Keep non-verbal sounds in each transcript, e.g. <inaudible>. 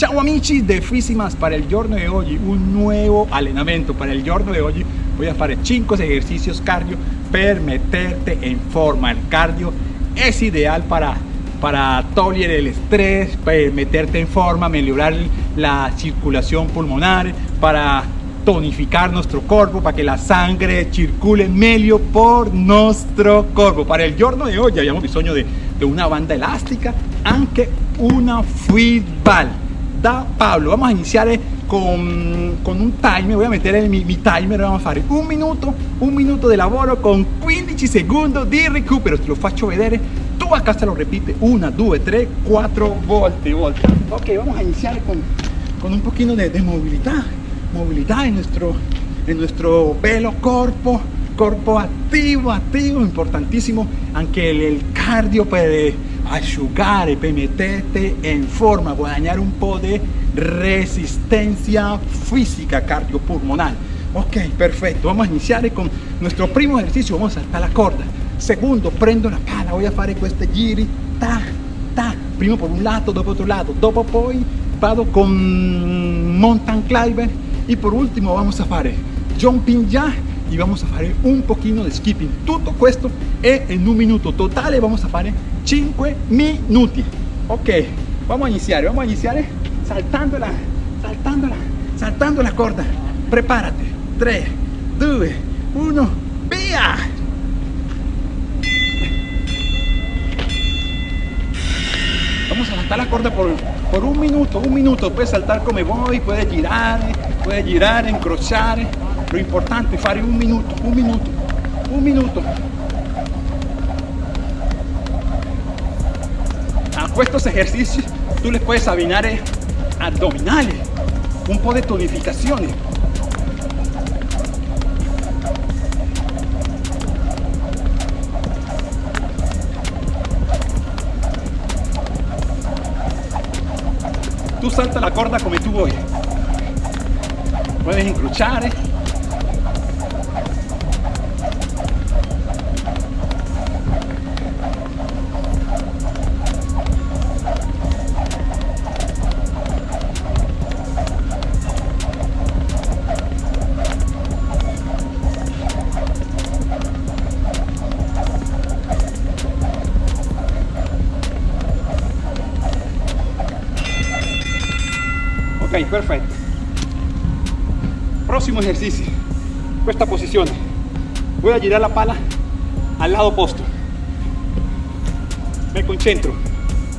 Ciao amici de Fisimas, para el giorno de hoy un nuevo allenamento, para el giorno de hoy. Voy a hacer 5 ejercicios cardio per meterte en forma, el cardio es ideal para para tolerar el estrés, para meterte en forma, mejorar la circulación pulmonar, para tonificar nuestro cuerpo, para que la sangre circule mejor por nuestro cuerpo. Para el giorno de hoy habíamos bisogno de, de una banda elástica, anche una football da Pablo. Vamos a iniciar eh, con, con un timer, voy a meter en mi, mi, timer, vamos a hacer un minuto, un minuto de lavoro con 15 segundos di recupero, te lo faccio vedere, tu acá se lo repite. Una, due, tre, quattro volte, volte. Ok, vamos a iniciar con, con un poquito de, de movilidad, movilidad en nuestro, en nuestro velo cuerpo, cuerpo activo, activo, importantísimo, aunque el, el cardio puede asciugare per meterte en forma, guadañar un po' de resistencia física cardiopulmonar. Ok, perfecto. Vamos a iniciar con nuestro primo ejercicio. Vamos a saltar la corda. Segundo, prendo la pala. Voy a fare questi giri. Ta, ta. Primo por un lado, dopo otro lado. Dopo poi vado con mountain climber. Y por último vamos a fare jumping jack y vamos a hacer un poquito de skipping todo esto es en un minuto totale vamos a hacer 5 minutos ok vamos a iniciar vamos a iniciar saltando la saltando la saltando la corda. Prepárate. 3 2 1 via vamos a saltar la corda por, por un minuto un minuto. Puedes saltar como voy puedes girar puedes girar encrochar lo importante es fare un minuto, un minuto, un minuto. Estos ejercicios tú les puedes abinar abdominales, un poco de tonificaciones. Tú salta la corda como tú voy. Puedes encrochar, ¿eh? Perfecto. Próximo ejercicio. Esta posición. Voy a girar la pala al lado opuesto. Me concentro.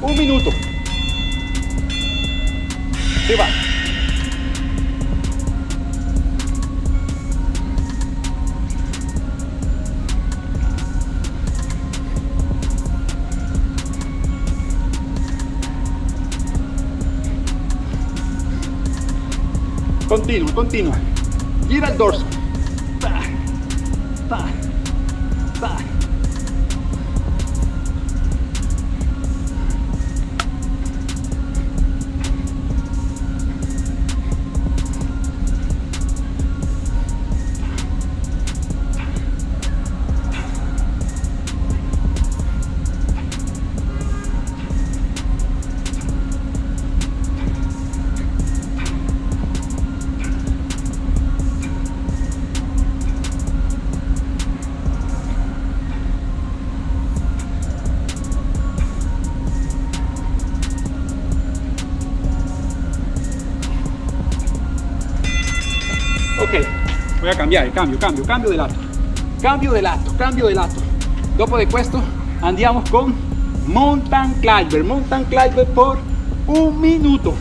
Un minuto. Se va Continua, continua. Gira el dorso. Voy a cambiare cambio cambio cambio de lato cambio de lato cambio de lato dopo de questo andiamo con mountain climber mountain climber por un minuto.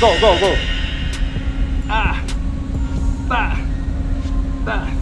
Go go go. Ah ta ta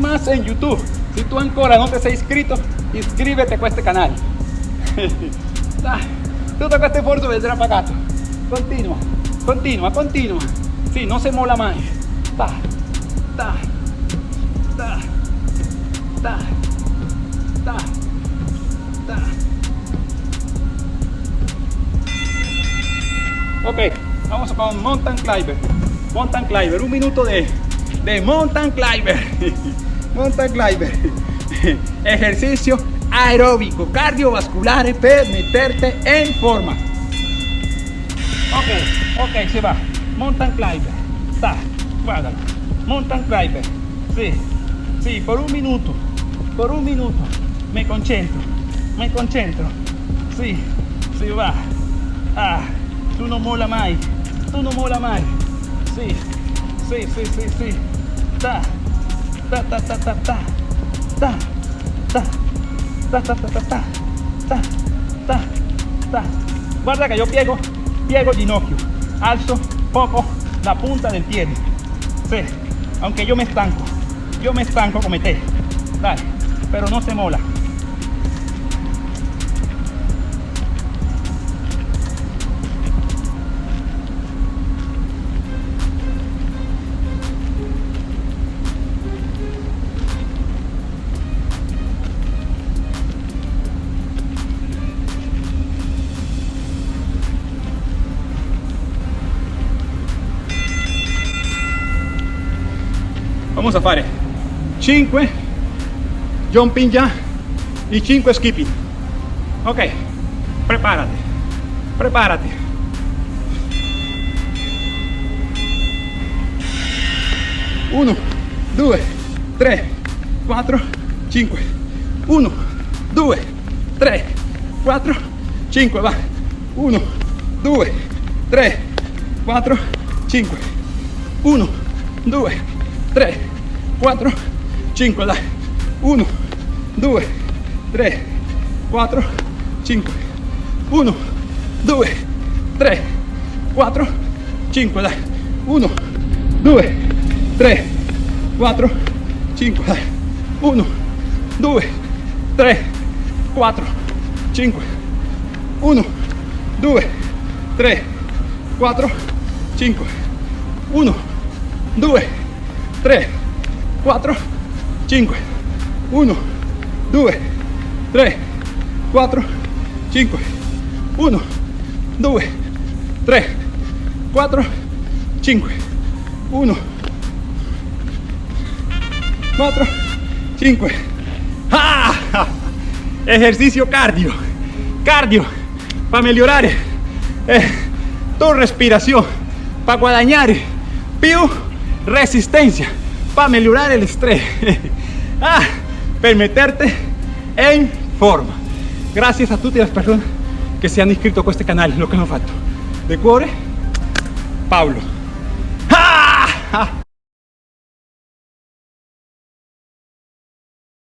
más en YouTube. Si tú ancora no te has inscrito, inscríbete a este canal. <laughs> Ah, Tutto questo sforzo vedrà pagato. Continua, continua, continua. Sì, non si molla mai. Ta, ta, ta, ta, ta, ta. Ok, vamos con mountain climber. Mountain climber, un minuto de, de mountain climber. <laughs> mountain climber. <laughs> Ejercicio aeróbico, cardiovascular per meterte en forma. Ok, ok, se va. Mountain climber. Está. Mountain climber. Sí, sí, por un minuto. Por un minuto. Me concentro. Me concentro. Sí, sí va. Ah, tú no mola más. Tú no mola más. Sí, sí, sí, sí, sí. Ta, ta, ta, ta, ta, ta. Ta, ta, ta, ta, ta, ta, ta, ta, ta. Guarda que yo piego, piego ginocchio, alzo poco la punta del pie. Sí, aunque yo me estanco, yo me estanco como te. Dale, pero no se mola. Vamos a fare 5 jumping ya y 5 skipping ok prepárate prepárate uno due tre quattro cinque. Uno due tre quattro cinque va. Uno due tre quattro cinque. Uno due 3 4 5 dai 1 2 3 4 5 1 2 3 4 5 dai 1 2 3 4 5 dai 1 2 3 4 5 1 2 3 4 5 1 2 3 4 5 1 2 3 4 5 1 2 3 4 5 1 4 5 ¡Ah! ejercicio cardio cardio para mejorar eh, tu respiración para guadañar più resistencia para mejorar el estrés. <laughs> Ah, per meterte en forma. Gracias a tutte las personas que se han inscrito a este canal lo que hanno fatto de cuore Pablo. Ah!